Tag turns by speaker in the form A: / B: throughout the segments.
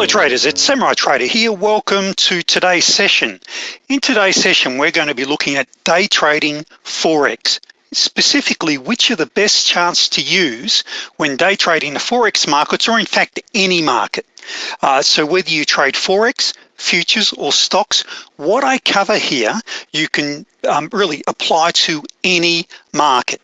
A: Hello traders, it's Samurai Trader here. Welcome to today's session. In today's session, we're going to be looking at day trading Forex, specifically which are the best charts to use when day trading the Forex markets or in fact any market. Uh, so whether you trade Forex, futures or stocks, what I cover here, you can um, really apply to any market.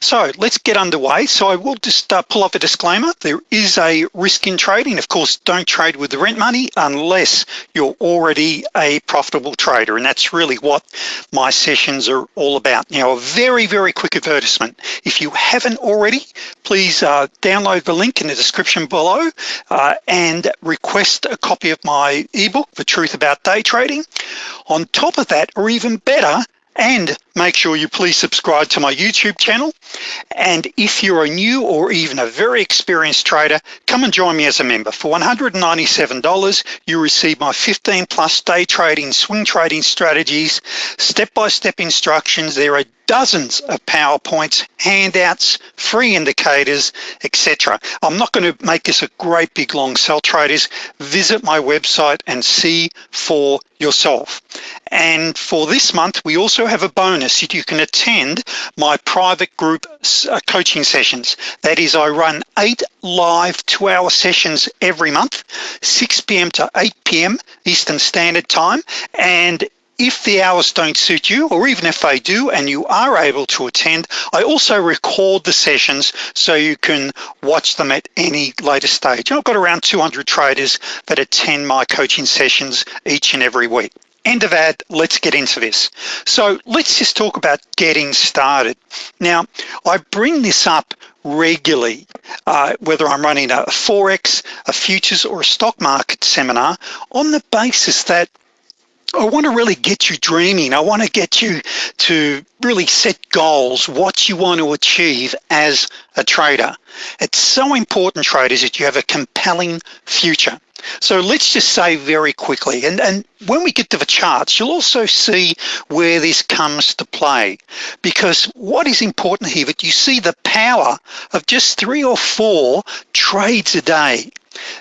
A: So let's get underway. So I will just uh, pull up a disclaimer. There is a risk in trading. Of course, don't trade with the rent money unless you're already a profitable trader. And that's really what my sessions are all about. Now, a very, very quick advertisement. If you haven't already, please uh, download the link in the description below uh, and request a copy of my ebook, The Truth About Day Trading. On top of that, or even better, and make sure you please subscribe to my YouTube channel. And if you're a new or even a very experienced trader, come and join me as a member. For $197, you receive my 15 plus day trading, swing trading strategies, step-by-step -step instructions. There are dozens of PowerPoints, handouts, free indicators, etc. I'm not going to make this a great big long sell traders. Visit my website and see for yourself. And for this month, we also have a bonus that you can attend my private group uh, coaching sessions. That is, I run eight live two hour sessions every month, 6 p.m. to 8 p.m. Eastern Standard Time. And if the hours don't suit you, or even if they do and you are able to attend, I also record the sessions so you can watch them at any later stage. I've got around 200 traders that attend my coaching sessions each and every week. End of ad, let's get into this. So let's just talk about getting started. Now, I bring this up regularly, uh, whether I'm running a Forex, a futures or a stock market seminar on the basis that I want to really get you dreaming. I want to get you to really set goals, what you want to achieve as a trader. It's so important, traders, that you have a compelling future. So let's just say very quickly, and, and when we get to the charts, you'll also see where this comes to play. Because what is important here, that you see the power of just three or four trades a day.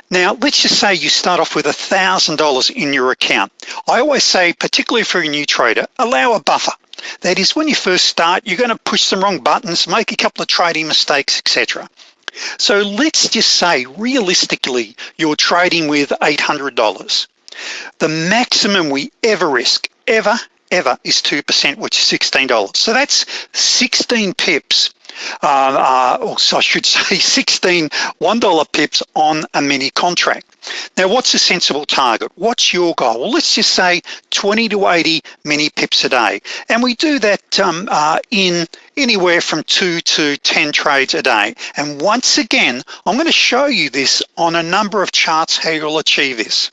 A: Now, let's just say you start off with a $1,000 in your account. I always say, particularly for a new trader, allow a buffer. That is when you first start, you're gonna push some wrong buttons, make a couple of trading mistakes, etc. So let's just say, realistically, you're trading with $800. The maximum we ever risk, ever, ever, is 2%, which is $16. So that's 16 pips uh, uh, or I should say 16 $1 pips on a mini contract. Now, what's a sensible target? What's your goal? Well, let's just say 20 to 80 mini pips a day. And we do that um, uh, in anywhere from two to 10 trades a day. And once again, I'm gonna show you this on a number of charts how you'll achieve this.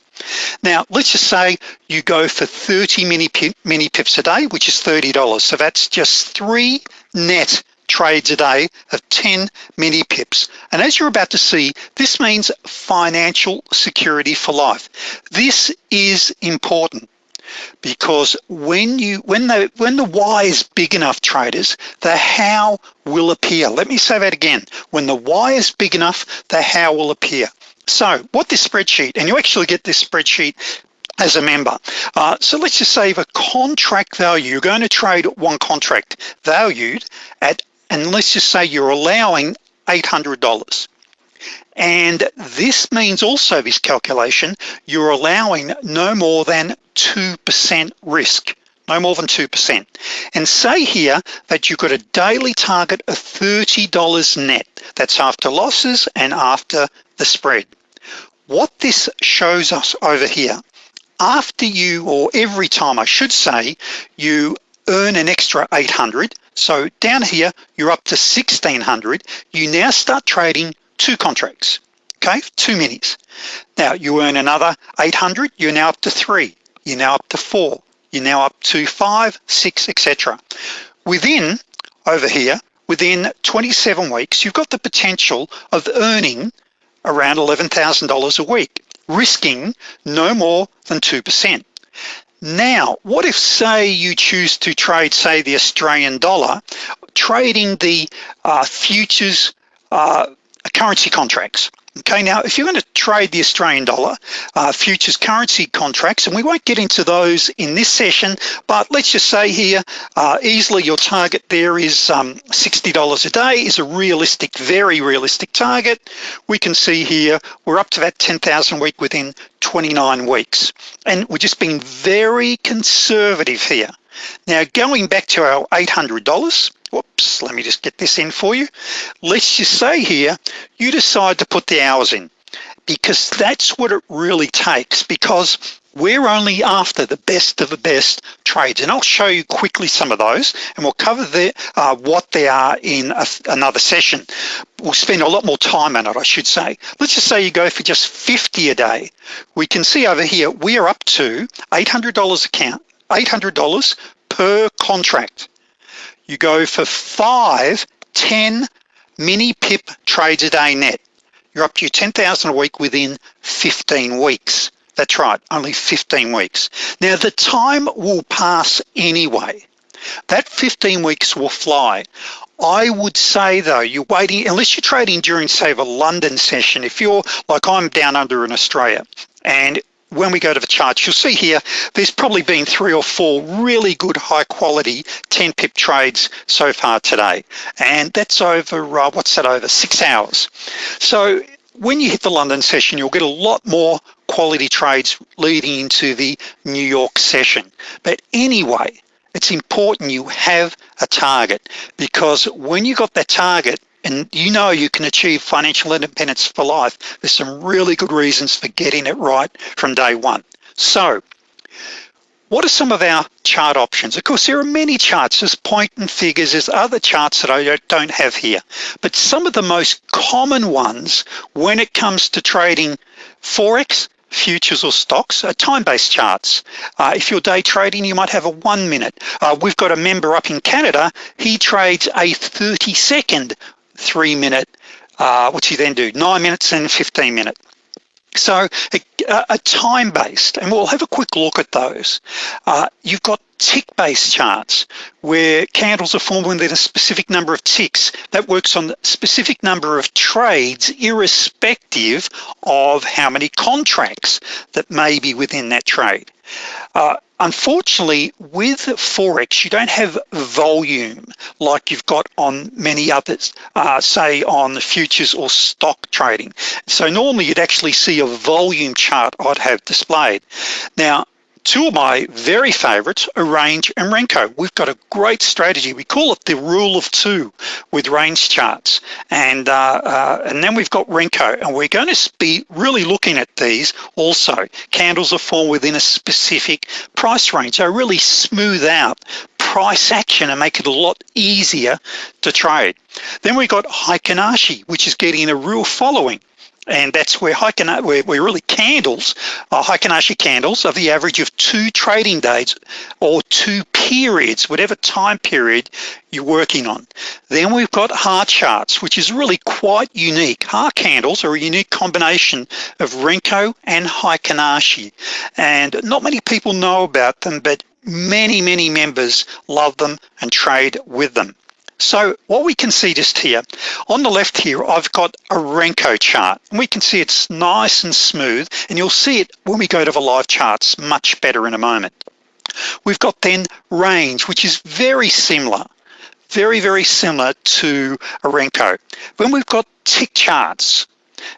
A: Now, let's just say you go for 30 mini, mini pips a day, which is $30. So that's just three net trades a day of 10 mini pips. And as you're about to see, this means financial security for life. This is important because when you when the when the why is big enough traders the how will appear let me say that again when the why is big enough the how will appear so what this spreadsheet and you actually get this spreadsheet as a member. Uh, so let's just say the contract value, you're going to trade one contract valued at and let's just say you're allowing $800. And this means also this calculation, you're allowing no more than 2% risk, no more than 2%. And say here that you've got a daily target of $30 net. That's after losses and after the spread. What this shows us over here, after you, or every time I should say, you earn an extra 800, so down here, you're up to 1600. You now start trading two contracts, okay? Two minis. Now you earn another 800, you're now up to three. You're now up to four. You're now up to five, six, etc. Within, over here, within 27 weeks, you've got the potential of earning around $11,000 a week, risking no more than 2%. Now, what if say you choose to trade, say the Australian dollar, trading the uh, futures uh, currency contracts, Okay, now if you're going to trade the Australian dollar uh, futures currency contracts, and we won't get into those in this session, but let's just say here, uh, easily your target there is um, $60 a day is a realistic, very realistic target. We can see here, we're up to that 10,000 week within 29 weeks. And we're just being very conservative here. Now, going back to our $800, whoops, let me just get this in for you. Let's just say here, you decide to put the hours in because that's what it really takes because we're only after the best of the best trades. And I'll show you quickly some of those and we'll cover the, uh, what they are in a, another session. We'll spend a lot more time on it I should say. Let's just say you go for just 50 a day. We can see over here we are up to $800 account $800 per contract you go for five 10 mini pip trades a day net. You're up to your 10,000 a week within 15 weeks. That's right only 15 weeks. Now the time will pass anyway. That 15 weeks will fly. I would say though you're waiting unless you're trading during say the London session if you're like I'm down under in Australia and when we go to the charts, you'll see here, there's probably been three or four really good high quality 10 pip trades so far today. And that's over, uh, what's that over, six hours. So when you hit the London session, you'll get a lot more quality trades leading into the New York session. But anyway, it's important you have a target because when you got that target, and you know you can achieve financial independence for life. There's some really good reasons for getting it right from day one. So what are some of our chart options? Of course, there are many charts, there's point and figures, there's other charts that I don't have here, but some of the most common ones when it comes to trading Forex, futures or stocks are time-based charts. Uh, if you're day trading, you might have a one minute. Uh, we've got a member up in Canada, he trades a 30 second three minute, uh, what's he then do? Nine minutes and 15 minute. So a, a time-based, and we'll have a quick look at those. Uh, you've got tick-based charts where candles are formed within a specific number of ticks. That works on the specific number of trades irrespective of how many contracts that may be within that trade. Uh, unfortunately, with Forex, you don't have volume like you've got on many others, uh, say on the futures or stock trading. So normally you'd actually see a volume chart I'd have displayed. Now, two of my very favorites are range and Renko. We've got a great strategy. We call it the rule of two with range charts. And, uh, uh, and then we've got Renko and we're going to be really looking at these also. Candles are formed within a specific price range. So really smooth out price action and make it a lot easier to trade. Then we've got Heikin Ashi, which is getting a real following and that's where Heikin, where, where really candles, uh, Heikin Ashi candles are the average of two trading days or two periods, whatever time period you're working on. Then we've got HAR charts, which is really quite unique. HAR candles are a unique combination of Renko and Heikin Ashi, and not many people know about them, but many, many members love them and trade with them. So what we can see just here, on the left here, I've got a Renko chart. And we can see it's nice and smooth, and you'll see it when we go to the live charts much better in a moment. We've got then range, which is very similar, very, very similar to a Renko. Then we've got tick charts,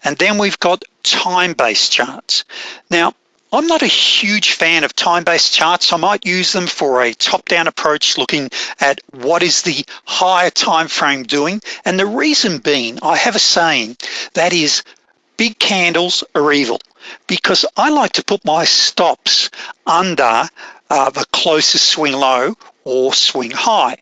A: and then we've got time-based charts. Now, I'm not a huge fan of time-based charts. I might use them for a top-down approach looking at what is the higher time frame doing. And the reason being, I have a saying that is big candles are evil because I like to put my stops under uh, the closest swing low or swing high.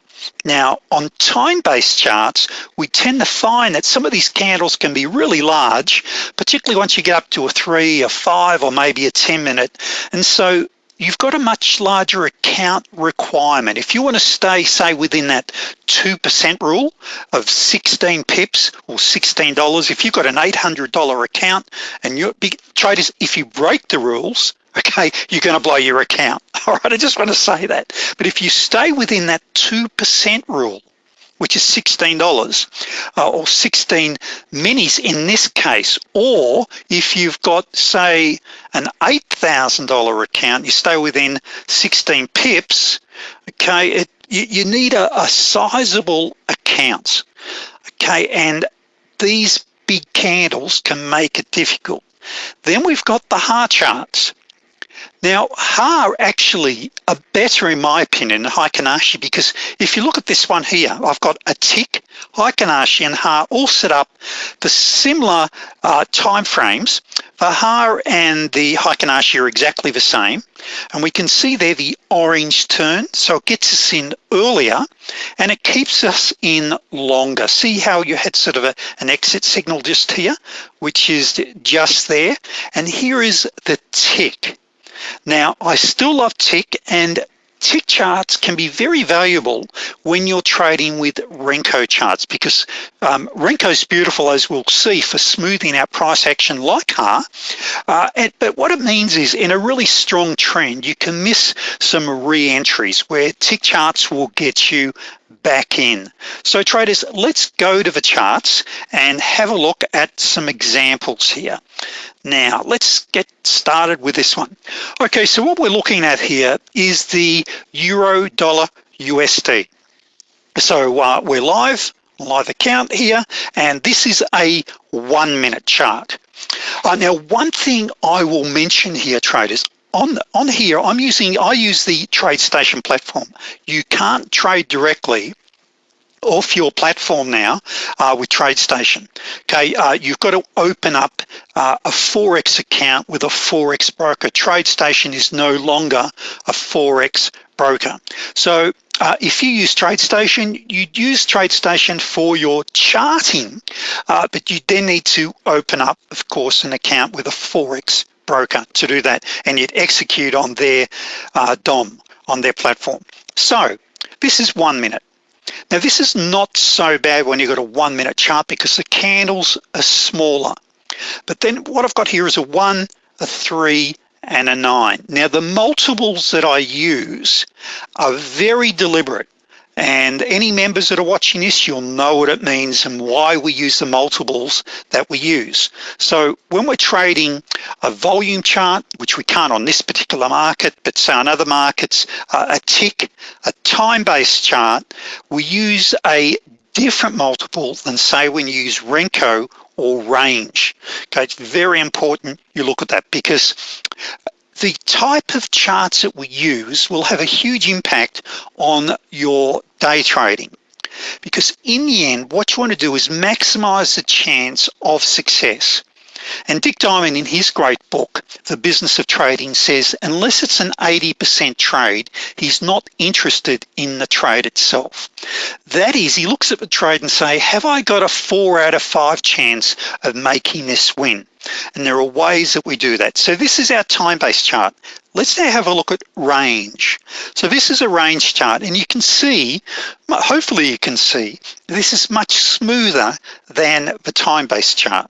A: Now on time-based charts, we tend to find that some of these candles can be really large, particularly once you get up to a three, a five, or maybe a 10 minute. And so you've got a much larger account requirement. If you want to stay, say, within that 2% rule of 16 pips or $16, if you've got an $800 account and you're big traders, if you break the rules, okay, you're gonna blow your account. All right, I just wanna say that. But if you stay within that 2% rule, which is $16 uh, or 16 minis in this case. Or if you've got say an $8,000 account, you stay within 16 pips, okay, it, you, you need a, a sizable account, okay, and these big candles can make it difficult. Then we've got the HAR charts. Now, HAR actually are better in my opinion than Heikin Ashi because if you look at this one here, I've got a tick, Heikin Ashi and HAR all set up for similar uh, time frames. The HAR and the Heikin Ashi are exactly the same. And we can see there the orange turn. So it gets us in earlier and it keeps us in longer. See how you had sort of a, an exit signal just here, which is just there. And here is the tick. Now, I still love tick and tick charts can be very valuable when you're trading with Renko charts because um, Renko's beautiful as we'll see for smoothing out price action like HAR uh, and, but what it means is in a really strong trend you can miss some re-entries where tick charts will get you back in. So traders, let's go to the charts and have a look at some examples here. Now, let's get started with this one. Okay, so what we're looking at here is the Euro Dollar USD. So uh, we're live, live account here, and this is a one minute chart. Uh, now, one thing I will mention here, traders, on on here I'm using I use the TradeStation platform you can't trade directly off your platform now uh, with TradeStation okay uh, you've got to open up uh, a Forex account with a Forex broker TradeStation is no longer a Forex broker so uh, if you use TradeStation, you'd use TradeStation for your charting, uh, but you then need to open up, of course, an account with a Forex broker to do that and you'd execute on their uh, DOM on their platform. So this is one minute. Now this is not so bad when you've got a one minute chart because the candles are smaller. But then what I've got here is a one, a three, and a nine. Now the multiples that I use are very deliberate and any members that are watching this, you'll know what it means and why we use the multiples that we use. So when we're trading a volume chart, which we can't on this particular market, but say on other markets, uh, a tick, a time-based chart, we use a different multiple than say when you use Renko or range. Okay, it's very important you look at that because the type of charts that we use will have a huge impact on your day trading because in the end what you want to do is maximize the chance of success and Dick Diamond in his great book, The Business of Trading says, unless it's an 80% trade, he's not interested in the trade itself. That is, he looks at the trade and say, have I got a four out of five chance of making this win? And there are ways that we do that. So this is our time-based chart. Let's now have a look at range. So this is a range chart and you can see, hopefully you can see, this is much smoother than the time-based chart.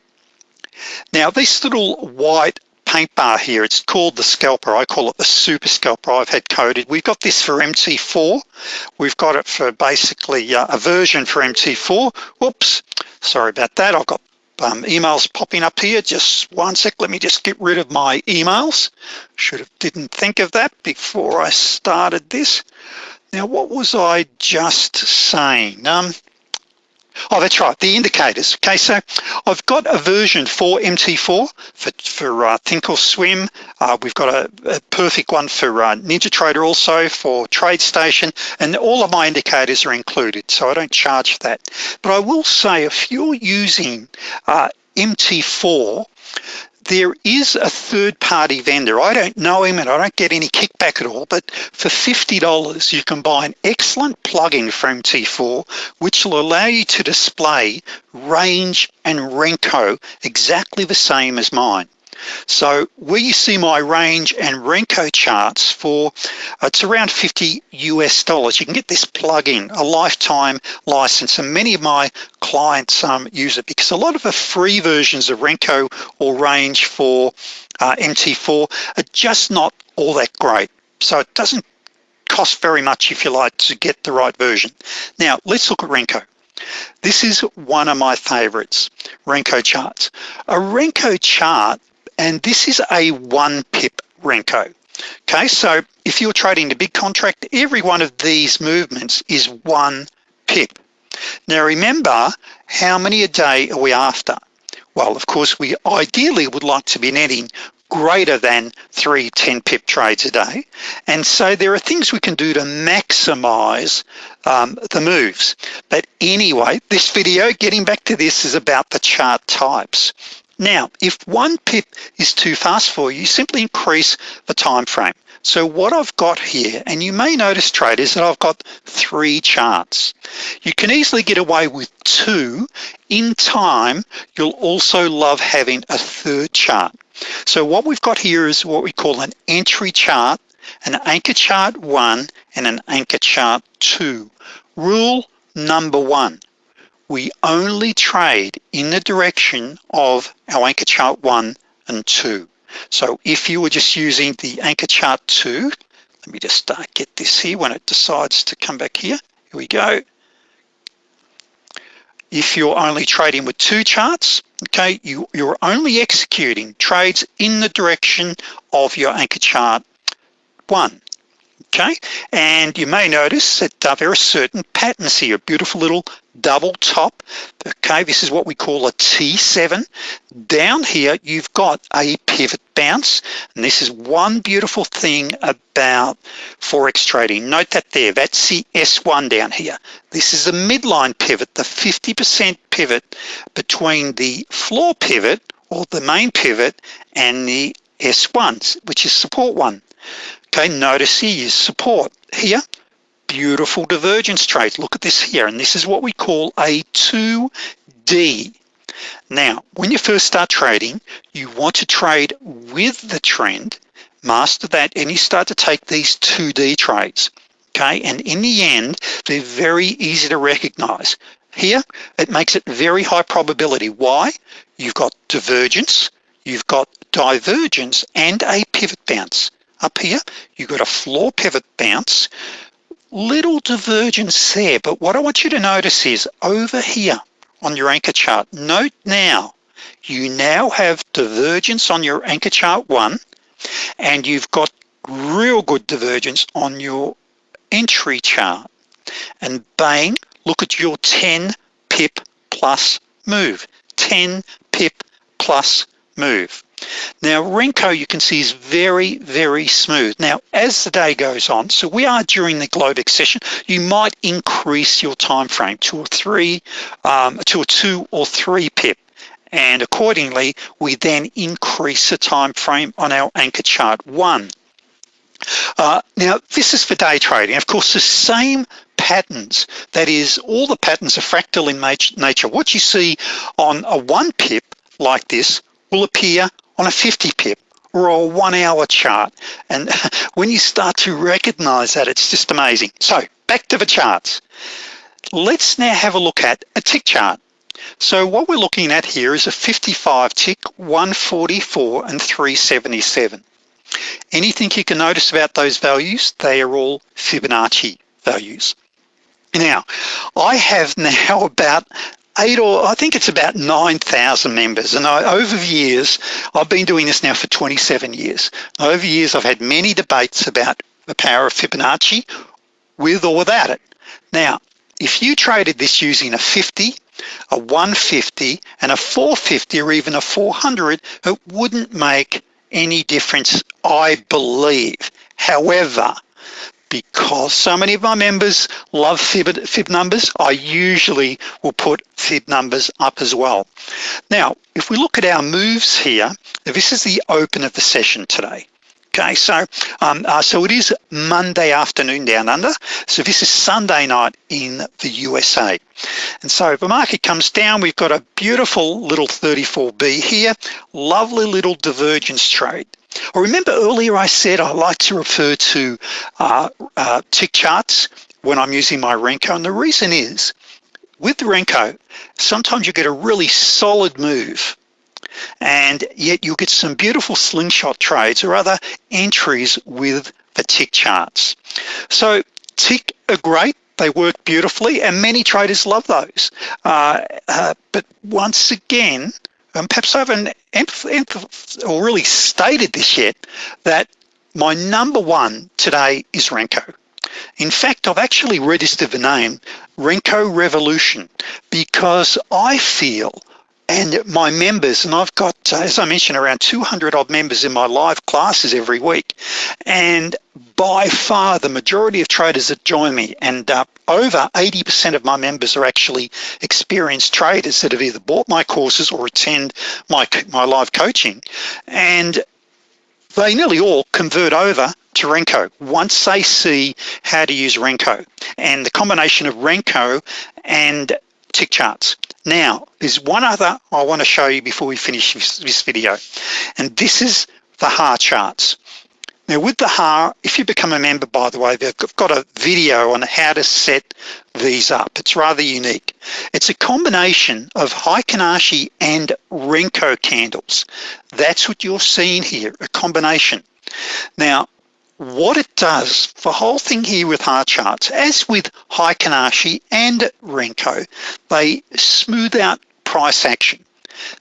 A: Now this little white paint bar here, it's called the scalper. I call it the super scalper I've had coded. We've got this for MT4. We've got it for basically uh, a version for MT4. Whoops, sorry about that. I've got um, emails popping up here. Just one sec, let me just get rid of my emails. Should have didn't think of that before I started this. Now, what was I just saying? Um, Oh, that's right, the indicators. Okay, so I've got a version for MT4 for, for uh, Thinkorswim. Uh, we've got a, a, perfect one for uh, NinjaTrader also for TradeStation, and all of my indicators are included, so I don't charge for that. But I will say if you're using uh, MT4, there is a third-party vendor. I don't know him and I don't get any kickback at all, but for $50, you can buy an excellent plugin from T4, which will allow you to display range and Renko exactly the same as mine. So where you see my range and Renko charts for, it's around 50 US dollars. You can get this plugin, a lifetime license, and many of my clients um, use it because a lot of the free versions of Renko or range for uh, MT4 are just not all that great. So it doesn't cost very much if you like to get the right version. Now, let's look at Renko. This is one of my favorites, Renko charts. A Renko chart, and this is a one pip Renko. Okay, so if you're trading the big contract, every one of these movements is one pip. Now remember, how many a day are we after? Well, of course, we ideally would like to be netting greater than three 10 pip trades a day. And so there are things we can do to maximize um, the moves. But anyway, this video, getting back to this, is about the chart types. Now, if one pip is too fast for you, simply increase the time frame. So what I've got here, and you may notice traders that I've got three charts. You can easily get away with two. In time, you'll also love having a third chart. So what we've got here is what we call an entry chart, an anchor chart one, and an anchor chart two. Rule number one, we only trade in the direction of our anchor chart one and two. So if you were just using the anchor chart two, let me just get this here when it decides to come back here. Here we go. If you're only trading with two charts, okay, you, you're only executing trades in the direction of your anchor chart one okay? And you may notice that uh, there are certain patterns here, a beautiful little double top, okay? This is what we call a T7. Down here, you've got a pivot bounce, and this is one beautiful thing about Forex trading. Note that there, that's the S1 down here. This is a midline pivot, the 50% pivot between the floor pivot, or the main pivot, and the S1, which is support one. Okay, notice here is support. Here, beautiful divergence trade. Look at this here, and this is what we call a 2D. Now, when you first start trading, you want to trade with the trend, master that, and you start to take these 2D trades. Okay, and in the end, they're very easy to recognize. Here, it makes it very high probability. Why? You've got divergence, you've got divergence, and a pivot bounce up here, you've got a floor pivot bounce, little divergence there, but what I want you to notice is over here on your anchor chart, note now, you now have divergence on your anchor chart one, and you've got real good divergence on your entry chart. And bang, look at your 10 pip plus move, 10 pip plus move. Now Renko you can see is very, very smooth. Now as the day goes on, so we are during the Globex session, you might increase your time frame to a three, um, to a two or three pip. And accordingly, we then increase the time frame on our anchor chart one. Uh, now this is for day trading. Of course, the same patterns, that is all the patterns are fractal in nature. What you see on a one pip like this will appear on a 50 pip or a one hour chart. And when you start to recognize that, it's just amazing. So back to the charts. Let's now have a look at a tick chart. So what we're looking at here is a 55 tick, 144 and 377. Anything you can notice about those values, they are all Fibonacci values. Now, I have now about eight or I think it's about 9,000 members. And I, over the years, I've been doing this now for 27 years. Over the years, I've had many debates about the power of Fibonacci with or without it. Now, if you traded this using a 50, a 150, and a 450, or even a 400, it wouldn't make any difference, I believe. However, because so many of my members love fib, fib numbers, I usually will put fib numbers up as well. Now, if we look at our moves here, this is the open of the session today. Okay, so um, uh, so it is Monday afternoon down under. So this is Sunday night in the USA. And so if the market comes down, we've got a beautiful little 34B here, lovely little divergence trade. Remember earlier I said I like to refer to uh, uh, tick charts when I'm using my Renko, and the reason is, with Renko, sometimes you get a really solid move, and yet you'll get some beautiful slingshot trades or other entries with the tick charts. So tick are great, they work beautifully and many traders love those. Uh, uh, but once again, um, perhaps I haven't or really stated this yet, that my number one today is Renko. In fact, I've actually registered the name Renko Revolution because I feel and my members, and I've got, as I mentioned, around 200 odd members in my live classes every week. And by far the majority of traders that join me, and uh, over 80% of my members are actually experienced traders that have either bought my courses or attend my, my live coaching. And they nearly all convert over to Renko once they see how to use Renko and the combination of Renko and tick charts. Now, there's one other I want to show you before we finish this, video, and this is the HAR charts. Now with the HAR, if you become a member, by the way, they've got a video on how to set these up. It's rather unique. It's a combination of Heikin Ashi and Renko candles. That's what you're seeing here, a combination. Now, what it does, the whole thing here with HAR charts, as with Heikin Ashi and Renko, they smooth out price action.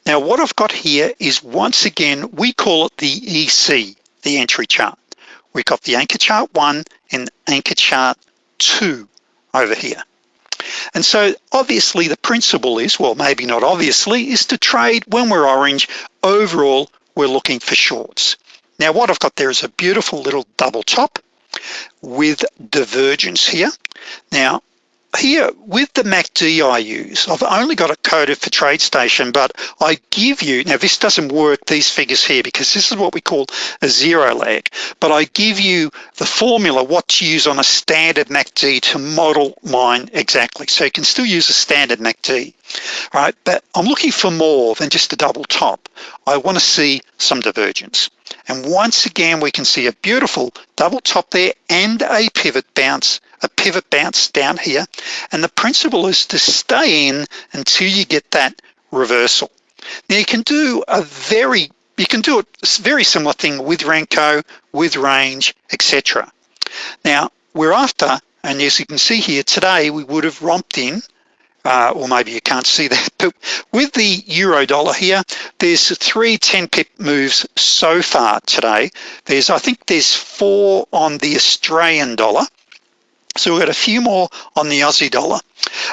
A: Now what I've got here is once again, we call it the EC, the entry chart. We've got the anchor chart one and anchor chart two over here. And so obviously the principle is, well, maybe not obviously, is to trade when we're orange, overall, we're looking for shorts. Now what I've got there is a beautiful little double top with divergence here. Now here with the MACD I use, I've only got it coded for TradeStation, but I give you, now this doesn't work, these figures here, because this is what we call a zero lag, but I give you the formula, what to use on a standard MACD to model mine exactly. So you can still use a standard MACD, right? But I'm looking for more than just a double top. I wanna see some divergence. And once again, we can see a beautiful double top there and a pivot bounce, a pivot bounce down here. And the principle is to stay in until you get that reversal. Now you can do a very, you can do a very similar thing with Renko, with range, etc. Now we're after, and as you can see here today, we would have romped in uh, or maybe you can't see that, but with the euro dollar here, there's three 10 pip moves so far today. There's, I think there's four on the Australian dollar. So we've got a few more on the Aussie dollar.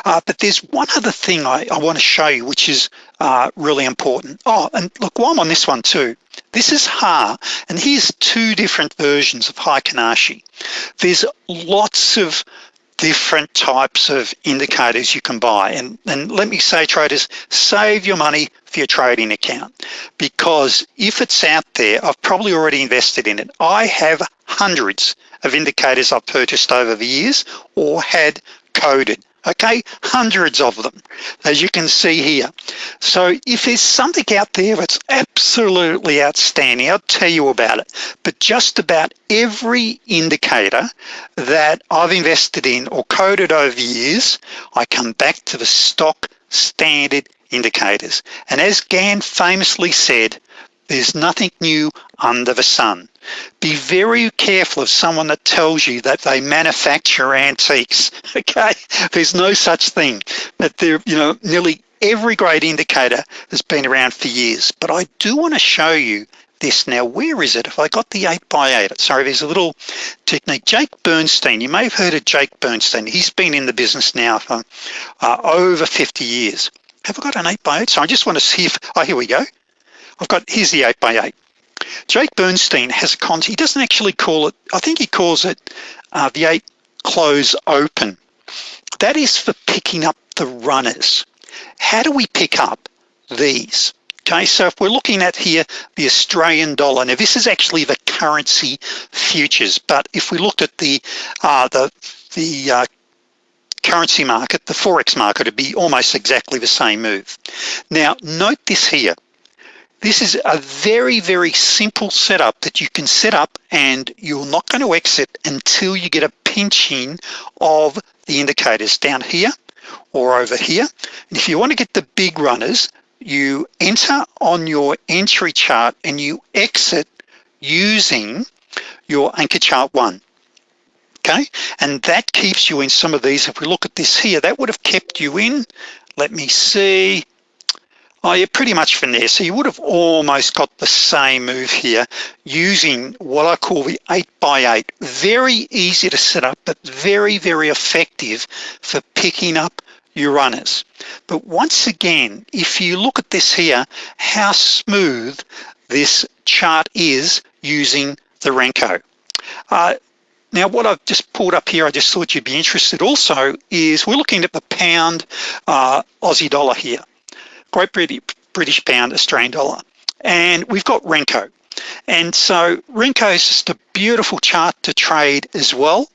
A: Uh, but there's one other thing I, I want to show you, which is uh, really important. Oh, and look, while I'm on this one too, this is Ha, and here's two different versions of Heikin Ashi. There's lots of different types of indicators you can buy. And, and let me say traders, save your money for your trading account because if it's out there, I've probably already invested in it. I have hundreds of indicators I've purchased over the years or had coded okay hundreds of them as you can see here so if there's something out there that's absolutely outstanding I'll tell you about it but just about every indicator that I've invested in or coded over years I come back to the stock standard indicators and as Gann famously said there's nothing new under the sun. Be very careful of someone that tells you that they manufacture antiques, okay? There's no such thing. But there, you know, nearly every great indicator has been around for years. But I do want to show you this now. Where is it? If I got the 8 by 8 sorry, there's a little technique. Jake Bernstein, you may have heard of Jake Bernstein. He's been in the business now for uh, over 50 years. Have I got an 8 by 8 So I just want to see if, oh, here we go. I've got, here's the 8 by 8 Jake Bernstein has a concept, he doesn't actually call it, I think he calls it uh, the 8 close open. That is for picking up the runners. How do we pick up these? Okay, so if we're looking at here, the Australian dollar, now this is actually the currency futures, but if we looked at the uh, the, the uh, currency market, the Forex market, it'd be almost exactly the same move. Now, note this here. This is a very, very simple setup that you can set up and you're not going to exit until you get a pinching of the indicators down here or over here. And if you want to get the big runners, you enter on your entry chart and you exit using your anchor chart one okay? And that keeps you in some of these. If we look at this here that would have kept you in. Let me see Oh, you're pretty much from there. So you would have almost got the same move here using what I call the eight by eight. Very easy to set up, but very, very effective for picking up your runners. But once again, if you look at this here, how smooth this chart is using the Renko. Uh, now what I've just pulled up here, I just thought you'd be interested also, is we're looking at the pound uh, Aussie dollar here. Great British pound, Australian dollar. And we've got Renko. And so Renko is just a beautiful chart to trade as well.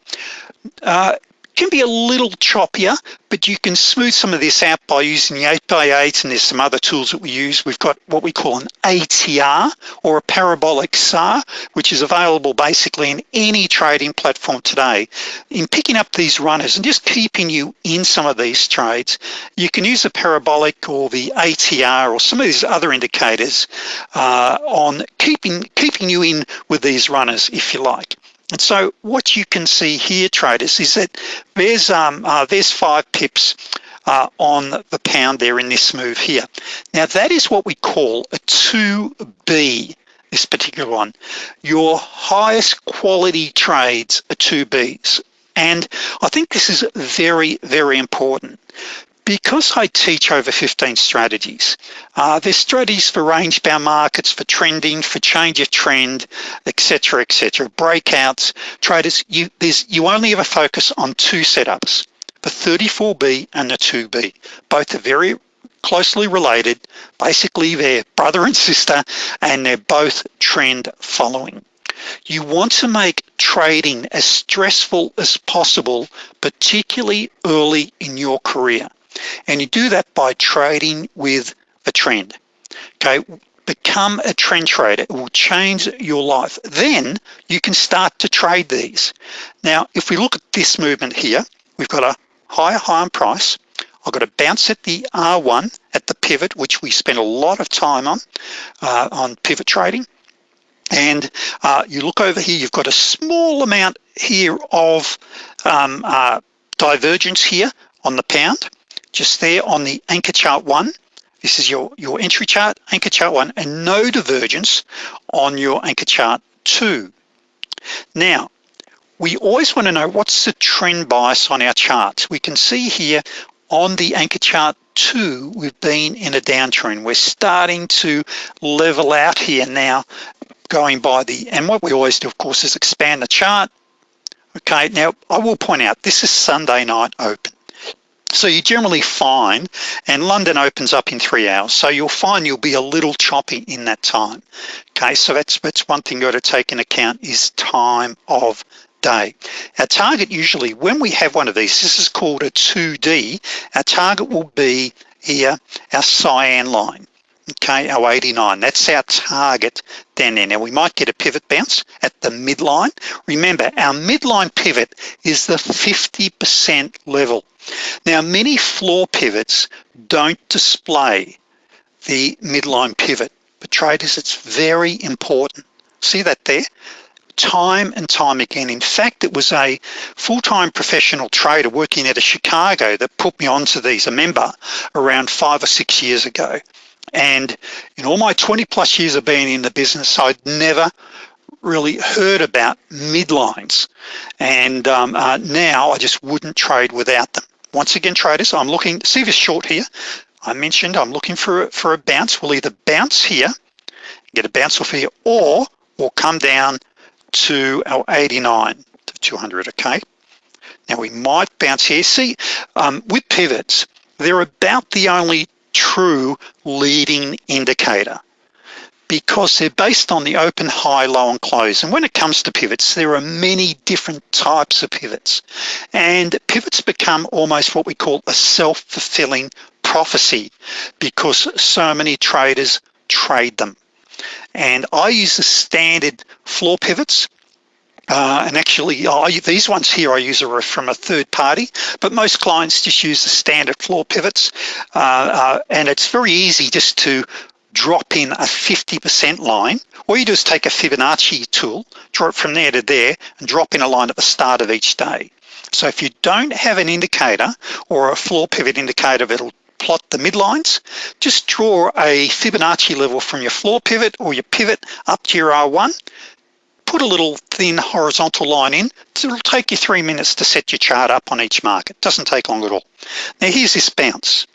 A: Uh, can be a little choppier, but you can smooth some of this out by using the 8x8 and there's some other tools that we use. We've got what we call an ATR or a parabolic SAR, which is available basically in any trading platform today. In picking up these runners and just keeping you in some of these trades, you can use the parabolic or the ATR or some of these other indicators uh, on keeping, keeping you in with these runners if you like. And so what you can see here, traders, is that there's, um, uh, there's five pips uh, on the pound there in this move here. Now that is what we call a 2B, this particular one. Your highest quality trades are 2Bs. And I think this is very, very important because I teach over 15 strategies, uh, there's strategies for range bound markets, for trending, for change of trend, etc., etc. breakouts, traders, you, there's, you only ever focus on two setups, the 34B and the 2B. Both are very closely related. Basically, they're brother and sister, and they're both trend following. You want to make trading as stressful as possible, particularly early in your career. And you do that by trading with a trend. Okay, become a trend trader. It will change your life. Then you can start to trade these. Now, if we look at this movement here, we've got a higher high on price. I've got a bounce at the R1 at the pivot, which we spend a lot of time on, uh, on pivot trading. And uh, you look over here, you've got a small amount here of um, uh, divergence here on the pound just there on the anchor chart one. This is your, your entry chart, anchor chart one, and no divergence on your anchor chart two. Now, we always wanna know what's the trend bias on our charts. We can see here on the anchor chart two, we've been in a downtrend. We're starting to level out here now going by the, and what we always do, of course, is expand the chart. Okay, now I will point out, this is Sunday night open. So you generally find, and London opens up in three hours, so you'll find you'll be a little choppy in that time. Okay, so that's, that's one thing you got to take in account is time of day. Our target usually, when we have one of these, this is called a 2D, our target will be here, our cyan line okay, our 89. That's our target down there. Now we might get a pivot bounce at the midline. Remember, our midline pivot is the 50% level. Now many floor pivots don't display the midline pivot, but traders, it's very important. See that there? time and time again. In fact, it was a full-time professional trader working out of Chicago that put me onto these, a member, around five or six years ago. And in all my 20 plus years of being in the business, I'd never really heard about midlines. And um, uh, now I just wouldn't trade without them. Once again, traders, I'm looking, see this short here. I mentioned I'm looking for, for a bounce. We'll either bounce here, get a bounce off here, or we'll come down to our 89 to 200, okay? Now we might bounce here. See, um, with pivots, they're about the only true leading indicator because they're based on the open, high, low, and close. And when it comes to pivots, there are many different types of pivots. And pivots become almost what we call a self-fulfilling prophecy because so many traders trade them. And I use the standard floor pivots uh, and actually, these ones here I use are from a third party, but most clients just use the standard floor pivots. Uh, uh, and it's very easy just to drop in a 50% line, all you do is take a Fibonacci tool, draw it from there to there, and drop in a line at the start of each day. So if you don't have an indicator or a floor pivot indicator that'll plot the midlines, just draw a Fibonacci level from your floor pivot or your pivot up to your R1, put a little thin horizontal line in, it'll take you three minutes to set your chart up on each market. Doesn't take long at all. Now here's this bounce.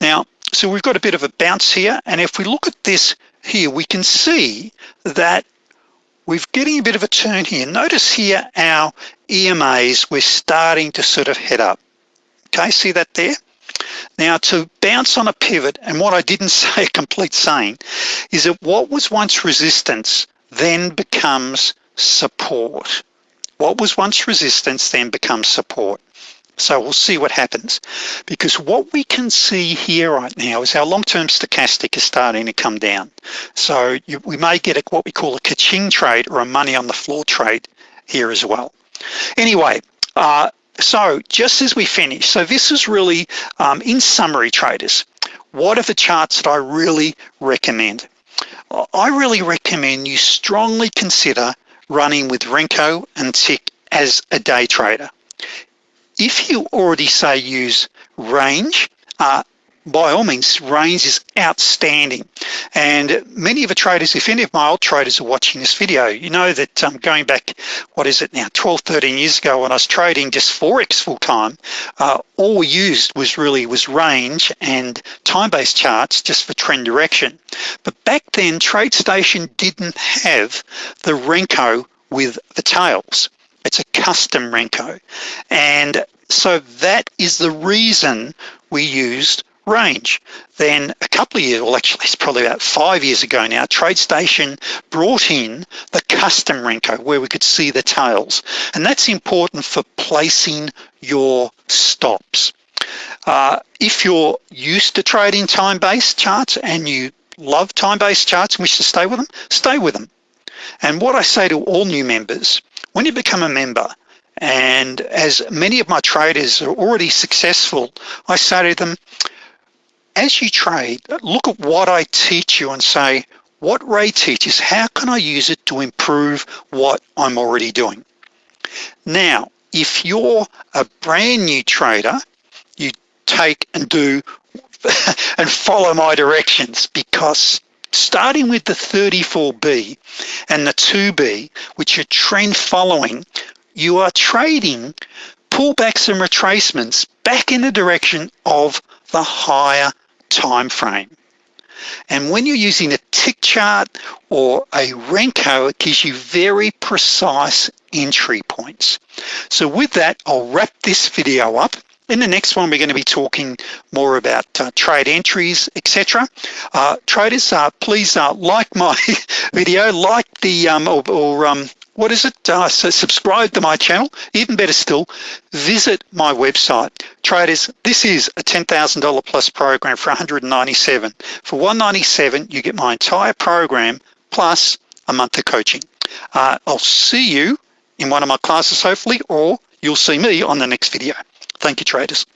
A: Now, so we've got a bit of a bounce here, and if we look at this here, we can see that we're getting a bit of a turn here. Notice here our EMAs, we're starting to sort of head up. Okay, see that there? Now to bounce on a pivot, and what I didn't say a complete saying, is that what was once resistance then becomes support. What was once resistance then becomes support. So we'll see what happens because what we can see here right now is our long-term stochastic is starting to come down. So you, we may get a, what we call a kaching trade or a money on the floor trade here as well. Anyway, uh, so just as we finish, so this is really, um, in summary traders, what are the charts that I really recommend? I really recommend you strongly consider running with Renko and Tick as a day trader. If you already say use range, uh, by all means, range is outstanding. And many of the traders, if any of my old traders are watching this video, you know that um, going back, what is it now, 12, 13 years ago when I was trading just Forex full time, uh, all we used was really was range and time-based charts just for trend direction. But back then, TradeStation didn't have the Renko with the tails. It's a custom Renko. And so that is the reason we used range. Then a couple of years, well actually it's probably about five years ago now, TradeStation brought in the custom Renko where we could see the tails. And that's important for placing your stops. Uh, if you're used to trading time-based charts and you love time-based charts and wish to stay with them, stay with them. And what I say to all new members, when you become a member, and as many of my traders are already successful, I say to them, as you trade, look at what I teach you and say, what Ray teaches, how can I use it to improve what I'm already doing? Now, if you're a brand new trader, you take and do and follow my directions because starting with the 34B and the 2B, which are trend following, you are trading pullbacks and retracements back in the direction of the higher time frame. And when you're using a tick chart or a Renko, it gives you very precise entry points. So with that, I'll wrap this video up. In the next one, we're going to be talking more about uh, trade entries, etc. Uh, traders, uh, please uh, like my video, like the um, or, or um, what is it? Uh, so subscribe to my channel. Even better still, visit my website. Traders, this is a $10,000 plus program for 197. For 197, you get my entire program plus a month of coaching. Uh, I'll see you in one of my classes, hopefully, or you'll see me on the next video. Thank you, traders.